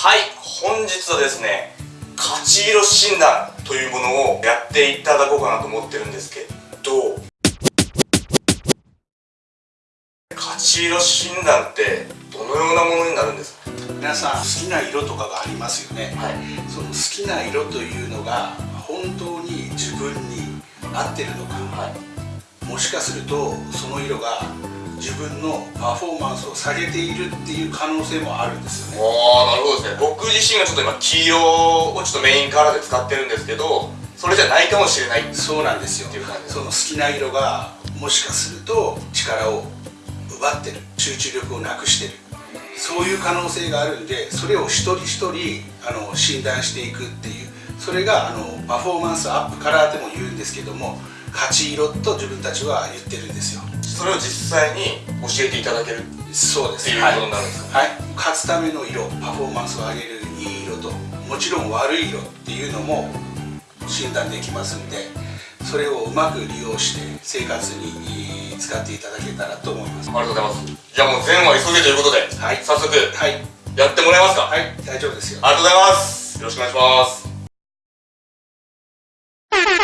はい本日はですね勝ち色診断というものをやっていただこうかなと思ってるんですけど勝ち色診断ってどのようなものになるんですか？皆さん好きな色とかがありますよね、はい。その好きな色というのが本当に自分に合ってるのか、もしかするとその色が自分のパフォーマンスを下げているっていう可能性もあるんですよね。ああなるほどですね。僕自身がちょっと今黄色をちょっとメインカラーで使ってるんですけどそれじゃないかもしれないそうなんですよっていう感じその好きな色がもしかすると力を奪ってる集中力をなくしてる。そういう可能性があるんでそれを一人一人あの診断していくっていうそれがあのパフォーマンスアップカラーでも言うんですけども勝ち色と自分たちは言ってるんですよ。それを実際に教えていただけるそうです。っていうことになるんですか？はい、はい、勝つための色パフォーマンスを上げるいい色ともちろん悪い色っていうのも診断できますんでそれをうまく利用して生活に使っていただけたらと思います。ありがとうございます。じゃあもう全話急げということで、はい。早速はい。やってもらえますか、はい。大丈夫ですよ。ありがとうございます。よろしくお願いします今日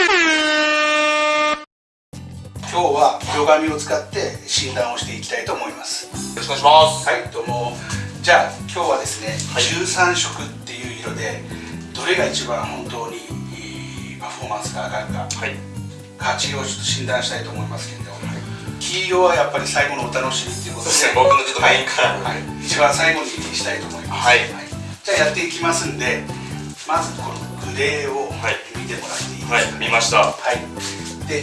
は色紙を使って診断をしていきたいと思います。よろしくお願いします。はいどうも。じゃあ今日はですね、はい。13色っていう色でどれが一番本当にいいパフォーマンスが上がるか。はい。勝ち色をちょっと診断したいと思いますけど、黄色はやっぱり最後のお楽しみっていうことで。すね僕のちょっとメインカラーはい、はい。一番最後にしたいと思います、はい。じゃあやっていきますんでまずこのグレーをはい見てもらっていいですかはい見ました。はい。で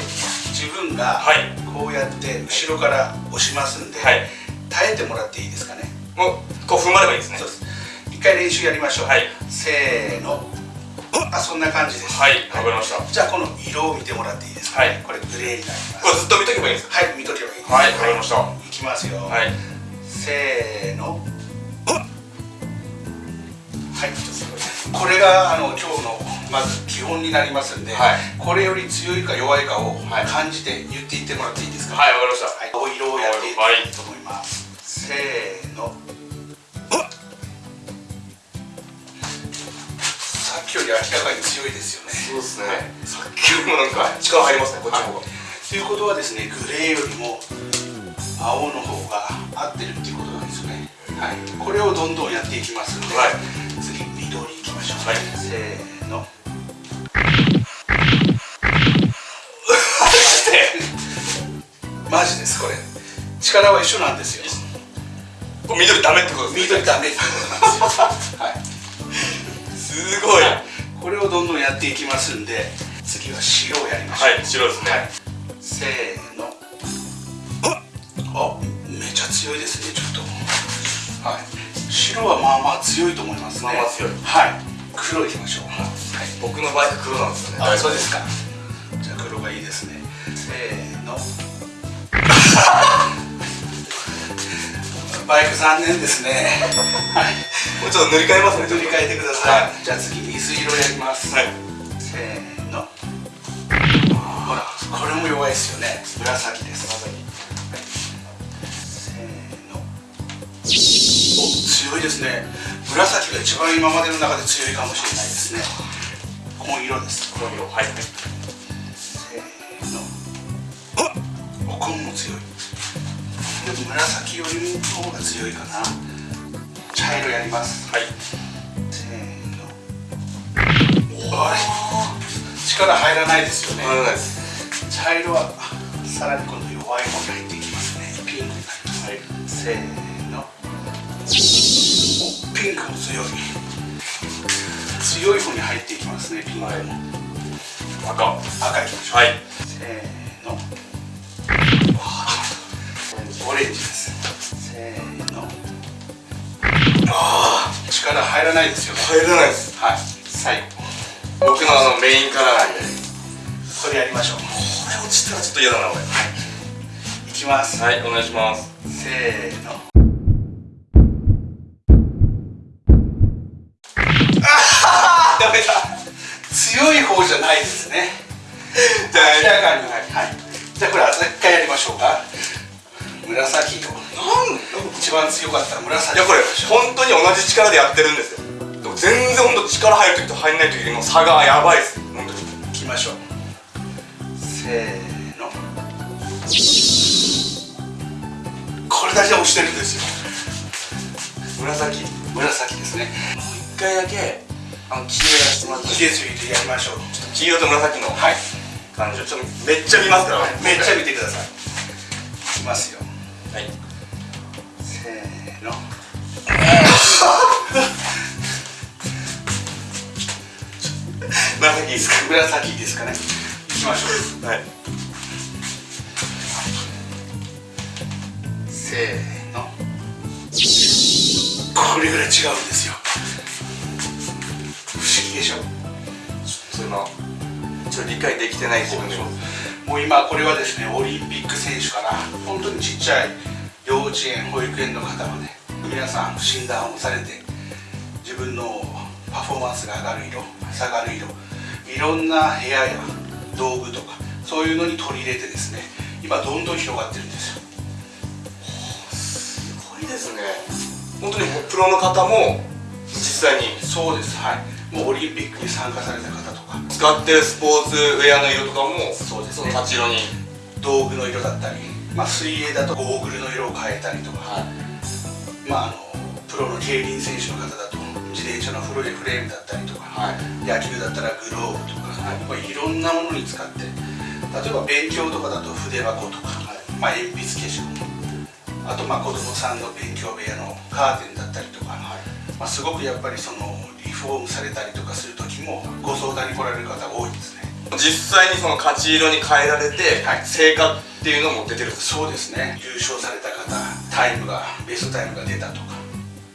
自分がはい。こうやって後ろから押しますんで、はい。耐えてもらっていいですかね？もうこう踏ん張ればいいですね。そうです。一回練習やりましょう、はい。せーの。あそんな感じです。はいわかりました。じゃあこの色を見てもらっていいですか、はい。これグレーになります。これずっと見とけばいいんですかはい見とけばいいです。はいわかりました。い。きますよ、はい。せーのはい。これがあの今日のまず基本になりますんで、はい。これより強い。か弱いかをはい感じて言っていってもらっていいですかはいわかりました。はい、青色をやっていきたいと思います、せーのさっきより明らかに強いですよね。そうですね。さっきよりもなんか力入りますねこっちの方がということはですねグレーよりも青の方が合ってるっていうことなんですよね。はい。これをどんどんやっていきますんで、はいましょう。はい。せーの。マジですこれ。力は一緒なんですよ。これ緑ダメってことですね。緑ダメってことなんですよ。はい。すごい。はこれをどんどんやっていきますんで次は白をやりましょう。い白ですね。はい、せーの。あめちゃ強いですねちょっと。はい。白はまあまあ強いと思いますね。まあまあ強い。はい黒いきましょうはい。僕の場合は黒なんですよね。あそうですか。じゃあ黒がいいですね。せーの。バイク残念ですね。はい。もうちょっと塗り替えますね。塗り替えてください、じゃあ次水色やります、はい。せーの。ほらこれも弱いですよね。紫です。紫、はい、せーの。お強いですね紫が一番今までの中で強いかもしれないですね。紺色です。紺色はいせーのお紺も強いでも紫よりの方が強いかな茶色やりますはいせーのあれ力入らないですよねわからないです茶色はさらに今度弱い方に入っていきますねピンクになります、はい、せーのピンクも強い。強い方に入っていきますねピンクも、はい。赤。赤いきましょう、はい。せーの。オレンジです。せーの。ああ力入らないですよね。入らないです。はい。最後。僕のあのメインカラーなんでこれやりましょう。これ落ちたらちょっと嫌だな俺。いきます、はいお願いします。せーのじゃ明らかにはいじゃあこれあと一回やりましょうか。紫色。なん一番強かったら紫。いやこれ本当に同じ力でやってるんですよ。全然ほんと力入る時と入んない時の差がやばいです。本当にいきましょう。せーの。これだけ押してるんですよ。紫。紫ですね。一回だけあの黄色やらせてもらって。いい入れすぎてやりましょう。黄色と紫の。はい感じをちょっとめっちゃ見ますからねめっちゃ見てくださいいきますよはいせーの紫いいですか紫ですかねいきましょうはいせーのこれぐらい違うんですよ不思議でしょちょっと今ちょっと理解できてない自分でも。もう今これはですねオリンピック選手から本当にちっちゃい幼稚園保育園の方まで。皆さん診断をされて自分のパフォーマンスが上がる色下がる色いろんな部屋や道具とかそういうのに取り入れてですね今どんどん広がってるんですよ。すごいですね。本当にプロの方も実際に。そうですはいもうオリンピックに参加された方とか。使ってるスポーツウェアの色とかもそうですね。の勝ち色に道具の色だったり、まあ、水泳だとゴーグルの色を変えたりとか、まあ、あのプロの競輪選手の方だと自転車のフレフレームだったりとか、はい。野球だったらグローブとか、はい。まあ、いろんなものに使って。例えば勉強とかだと筆箱とか、まあ、鉛筆消しゴムあとまあ子供さんの勉強部屋のカーテンだったりとか、まあ、すごくやっぱりそのリフォームされたりとかする時もご相談に来られる方多いですね。実際にその勝ち色に変えられて、はい。成果っていうのも出てるそうですね。優勝された方タイムがベストタイムが出たとか、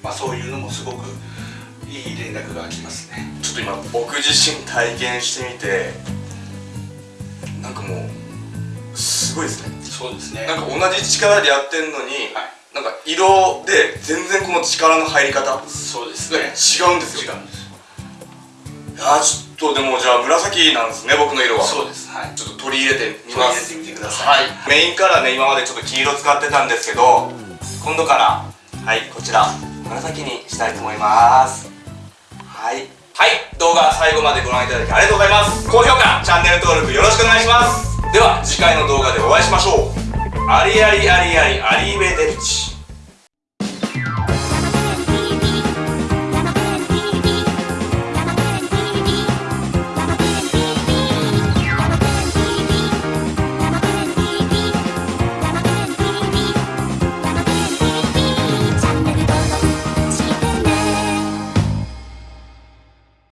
まあ、そういうのもすごくいい連絡が来ますね。ちょっと今僕自身体験してみてなんかもうすごいですね。そうですね。なんか同じ力でやってんのに、はい。なんか色で全然この力の入り方がそうです違うんですよ。違うんですいやーちょっとでもじゃあ紫なんですね僕の色は。そうですはい。ちょっと取り入れてみます。取り入れてみてくださいはい。メインカラーね今までちょっと黄色使ってたんですけど今度からはいこちら紫にしたいと思います。はい。はい。動画最後までご覧いただきありがとうございます。高評価チャンネル登録よろしくお願いします。では次回の動画でお会いしましょう。ありありありありアリーベデルチ